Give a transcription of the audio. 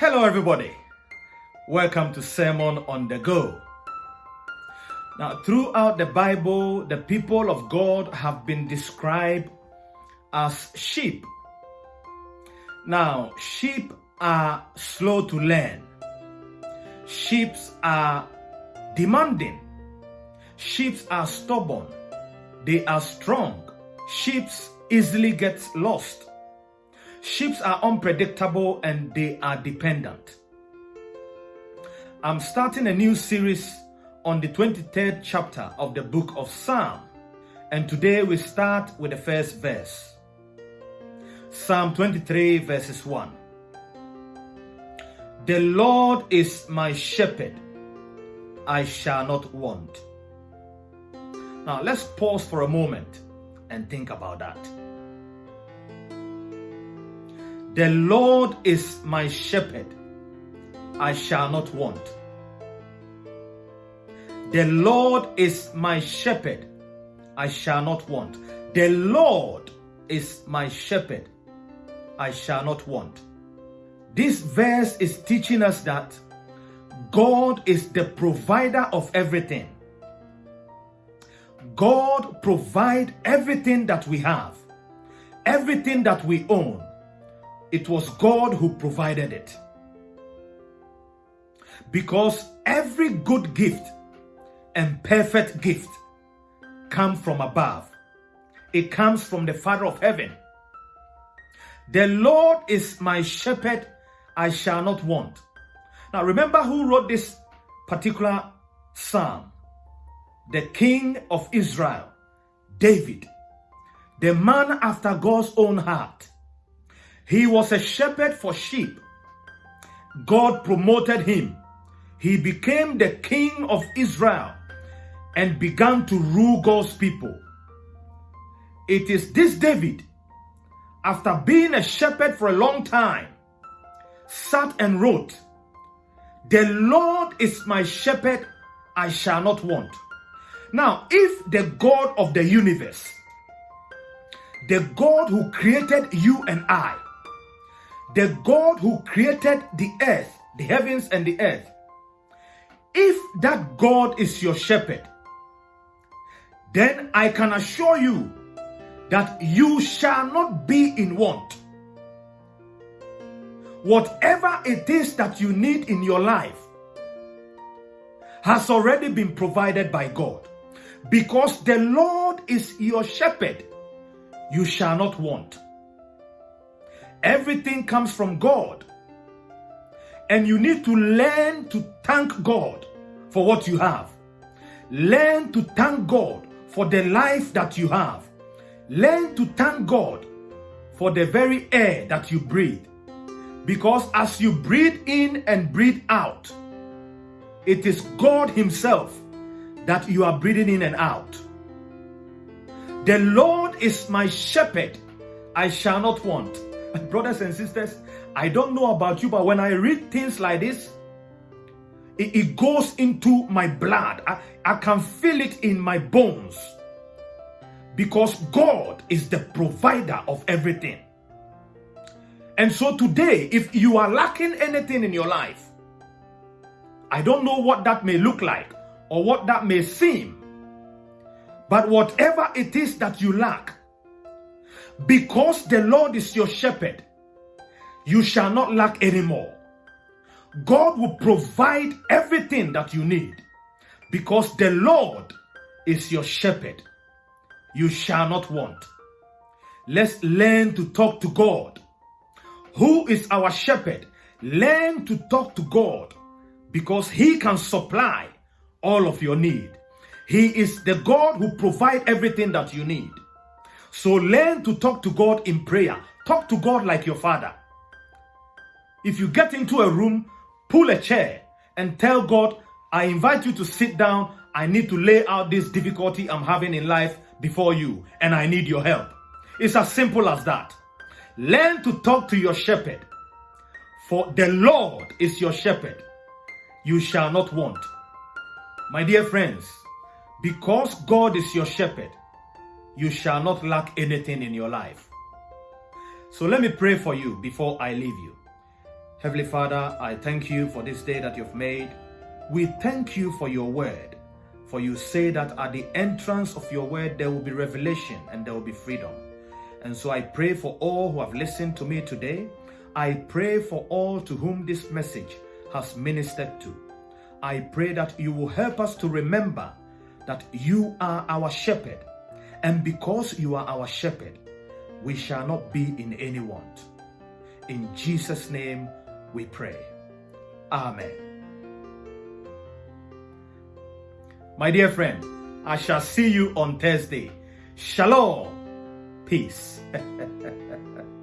Hello, everybody. Welcome to Sermon on the Go. Now, throughout the Bible, the people of God have been described as sheep. Now, sheep are slow to learn, sheep are demanding, sheep are stubborn, they are strong, sheep easily get lost. Sheep are unpredictable and they are dependent. I'm starting a new series on the 23rd chapter of the book of Psalm. And today we start with the first verse. Psalm 23 verses 1. The Lord is my shepherd, I shall not want. Now let's pause for a moment and think about that. The Lord is my shepherd, I shall not want. The Lord is my shepherd, I shall not want. The Lord is my shepherd, I shall not want. This verse is teaching us that God is the provider of everything. God provide everything that we have, everything that we own it was God who provided it. Because every good gift and perfect gift come from above. It comes from the Father of heaven. The Lord is my shepherd, I shall not want. Now remember who wrote this particular psalm? The king of Israel, David, the man after God's own heart. He was a shepherd for sheep. God promoted him. He became the king of Israel and began to rule God's people. It is this David, after being a shepherd for a long time, sat and wrote, The Lord is my shepherd, I shall not want. Now, if the God of the universe, the God who created you and I, the God who created the earth, the heavens and the earth, if that God is your shepherd, then I can assure you that you shall not be in want. Whatever it is that you need in your life has already been provided by God. Because the Lord is your shepherd, you shall not want. Everything comes from God. And you need to learn to thank God for what you have. Learn to thank God for the life that you have. Learn to thank God for the very air that you breathe. Because as you breathe in and breathe out, it is God Himself that you are breathing in and out. The Lord is my shepherd, I shall not want. Brothers and sisters, I don't know about you, but when I read things like this, it, it goes into my blood. I, I can feel it in my bones. Because God is the provider of everything. And so today, if you are lacking anything in your life, I don't know what that may look like or what that may seem. But whatever it is that you lack, because the Lord is your shepherd, you shall not lack anymore. God will provide everything that you need because the Lord is your shepherd. You shall not want. Let's learn to talk to God. Who is our shepherd? Learn to talk to God because He can supply all of your need. He is the God who provides everything that you need. So learn to talk to God in prayer. Talk to God like your father. If you get into a room, pull a chair and tell God, I invite you to sit down. I need to lay out this difficulty I'm having in life before you and I need your help. It's as simple as that. Learn to talk to your shepherd. For the Lord is your shepherd. You shall not want. My dear friends, because God is your shepherd, you shall not lack anything in your life. So let me pray for you before I leave you. Heavenly Father, I thank you for this day that you've made. We thank you for your word. For you say that at the entrance of your word, there will be revelation and there will be freedom. And so I pray for all who have listened to me today. I pray for all to whom this message has ministered to. I pray that you will help us to remember that you are our shepherd. And because you are our shepherd, we shall not be in any want. In Jesus' name we pray. Amen. My dear friend, I shall see you on Thursday. Shalom. Peace.